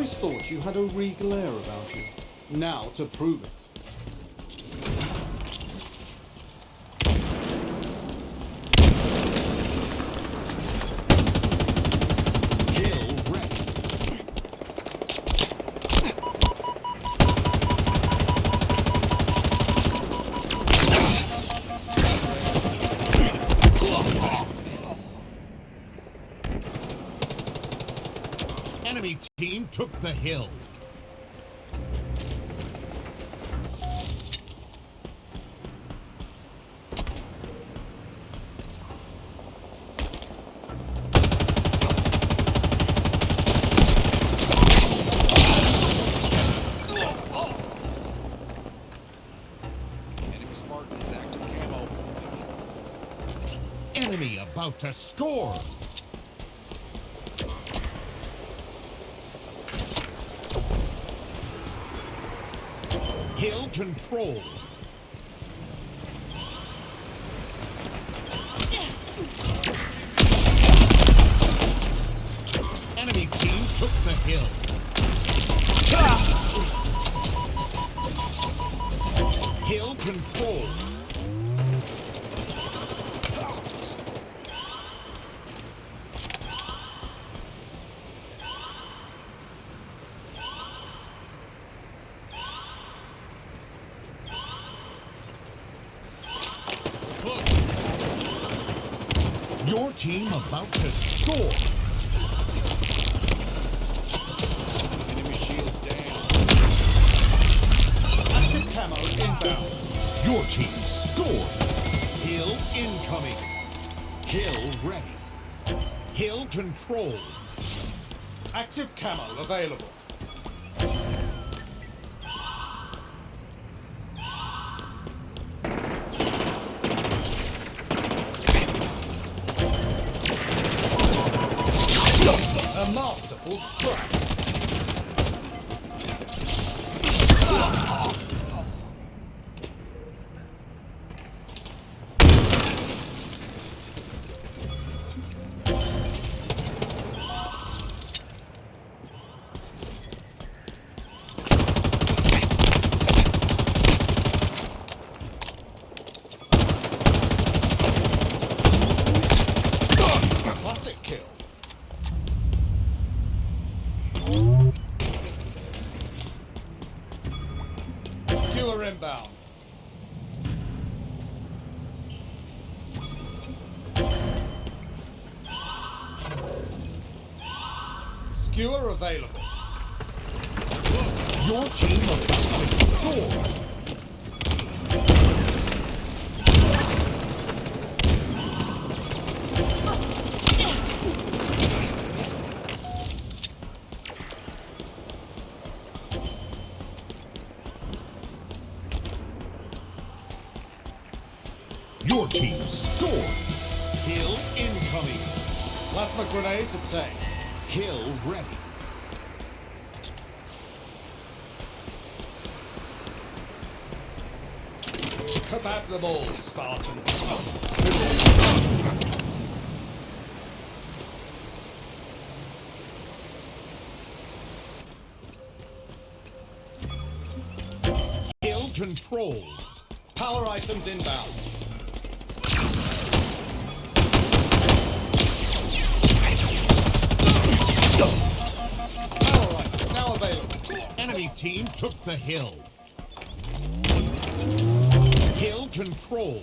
always thought you had a regal air about you. Now to prove it. Team took the hill. Enemy Spartan is active camo. Enemy about to score. Hill control. Enemy team took the hill. Hill control. Your team about to score. Enemy shields down. Active camo inbound. Your team scored. Hill incoming. Hill ready. Hill control. Active camo available. Пустой! Inbound. Skewer available. Your team about to Your team scored. Hill incoming. Plasma grenades obtained. Hill ready. Kebab them all, Spartan. Hill control. Power items inbound. Available. Enemy team took the hill. Hill control.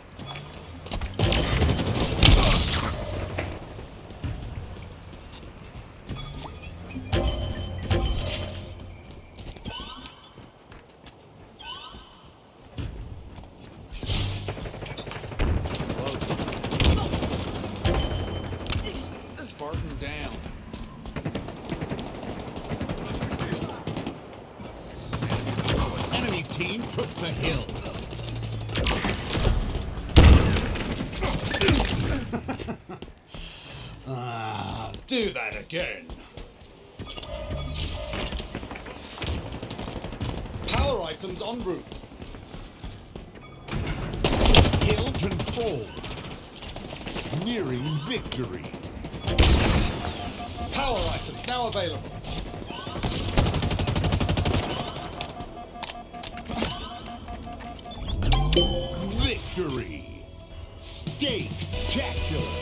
the hill. Ah, do that again. Power items en route. Hill controlled. Nearing victory. Power items now available. Victory. Steak-tacular.